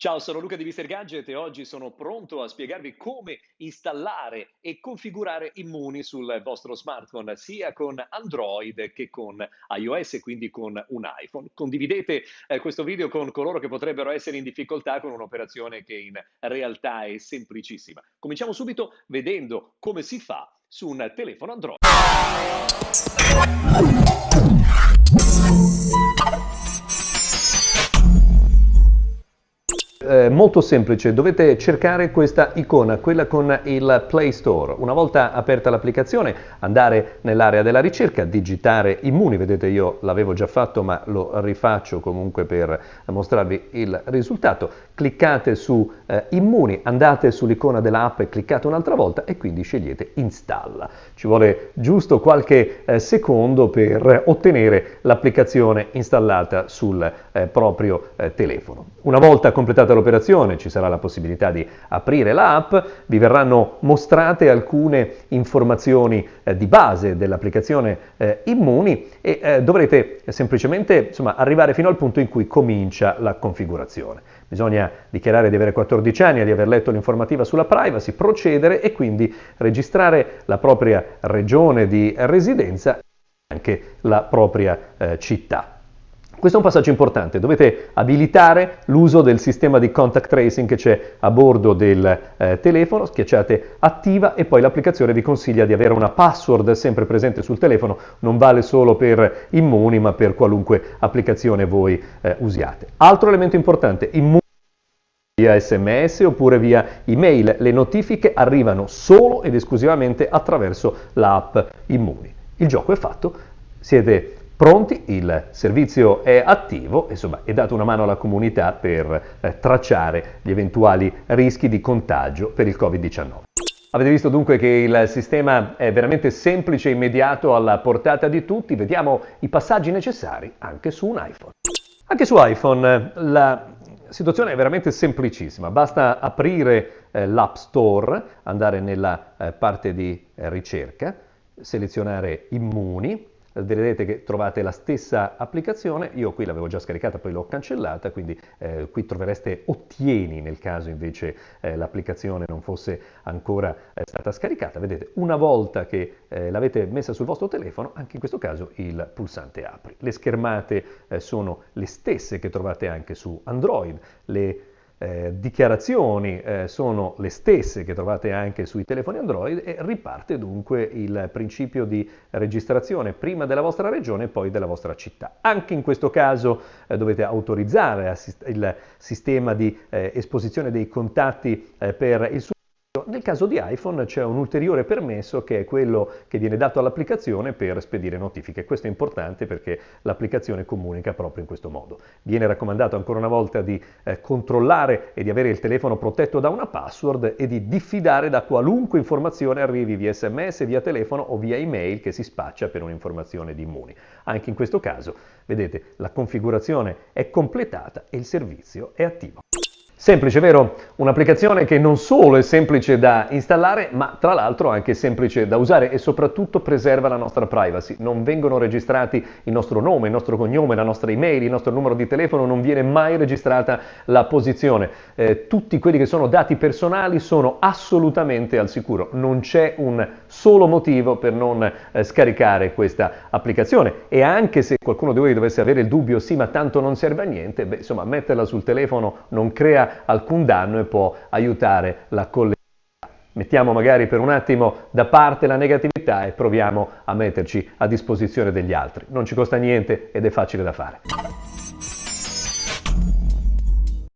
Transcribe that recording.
Ciao, sono Luca di Mister Gadget e oggi sono pronto a spiegarvi come installare e configurare Immuni sul vostro smartphone, sia con Android che con iOS quindi con un iPhone. Condividete eh, questo video con coloro che potrebbero essere in difficoltà con un'operazione che in realtà è semplicissima. Cominciamo subito vedendo come si fa su un telefono Android. Molto semplice, dovete cercare questa icona, quella con il Play Store. Una volta aperta l'applicazione, andare nell'area della ricerca, digitare Immuni, vedete io l'avevo già fatto ma lo rifaccio comunque per mostrarvi il risultato. Cliccate su eh, Immuni, andate sull'icona dell'app e cliccate un'altra volta e quindi scegliete Installa. Ci vuole giusto qualche eh, secondo per ottenere l'applicazione installata sul eh, proprio eh, telefono. Una volta completata l'operazione ci sarà la possibilità di aprire l'app, vi verranno mostrate alcune informazioni eh, di base dell'applicazione eh, Immuni e eh, dovrete semplicemente insomma, arrivare fino al punto in cui comincia la configurazione. Bisogna dichiarare di avere 14 anni e di aver letto l'informativa sulla privacy, procedere e quindi registrare la propria regione di residenza e anche la propria eh, città. Questo è un passaggio importante, dovete abilitare l'uso del sistema di contact tracing che c'è a bordo del eh, telefono, schiacciate attiva e poi l'applicazione vi consiglia di avere una password sempre presente sul telefono, non vale solo per Immuni ma per qualunque applicazione voi eh, usiate. Altro elemento importante, Immuni via sms oppure via email, le notifiche arrivano solo ed esclusivamente attraverso l'app Immuni. Il gioco è fatto, siete pronti, il servizio è attivo, insomma è data una mano alla comunità per eh, tracciare gli eventuali rischi di contagio per il Covid-19. Avete visto dunque che il sistema è veramente semplice e immediato alla portata di tutti, vediamo i passaggi necessari anche su un iPhone. Anche su iPhone la situazione è veramente semplicissima, basta aprire eh, l'App Store, andare nella eh, parte di eh, ricerca, selezionare Immuni, vedrete che trovate la stessa applicazione, io qui l'avevo già scaricata, poi l'ho cancellata, quindi eh, qui trovereste Ottieni nel caso invece eh, l'applicazione non fosse ancora eh, stata scaricata. Vedete, una volta che eh, l'avete messa sul vostro telefono, anche in questo caso il pulsante apri. Le schermate eh, sono le stesse che trovate anche su Android, le eh, dichiarazioni eh, sono le stesse che trovate anche sui telefoni Android e riparte dunque il principio di registrazione prima della vostra regione e poi della vostra città. Anche in questo caso eh, dovete autorizzare il sistema di eh, esposizione dei contatti eh, per il suo nel caso di iPhone c'è un ulteriore permesso che è quello che viene dato all'applicazione per spedire notifiche. Questo è importante perché l'applicazione comunica proprio in questo modo. Viene raccomandato ancora una volta di eh, controllare e di avere il telefono protetto da una password e di diffidare da qualunque informazione arrivi via sms, via telefono o via email che si spaccia per un'informazione di immuni. Anche in questo caso, vedete, la configurazione è completata e il servizio è attivo. Semplice, vero? Un'applicazione che non solo è semplice da installare, ma tra l'altro anche semplice da usare e soprattutto preserva la nostra privacy. Non vengono registrati il nostro nome, il nostro cognome, la nostra email, il nostro numero di telefono, non viene mai registrata la posizione. Eh, tutti quelli che sono dati personali sono assolutamente al sicuro. Non c'è un solo motivo per non eh, scaricare questa applicazione. E anche se qualcuno di voi dovesse avere il dubbio, sì, ma tanto non serve a niente, beh, insomma, metterla sul telefono non crea alcun danno e può aiutare la collettività. Mettiamo magari per un attimo da parte la negatività e proviamo a metterci a disposizione degli altri. Non ci costa niente ed è facile da fare.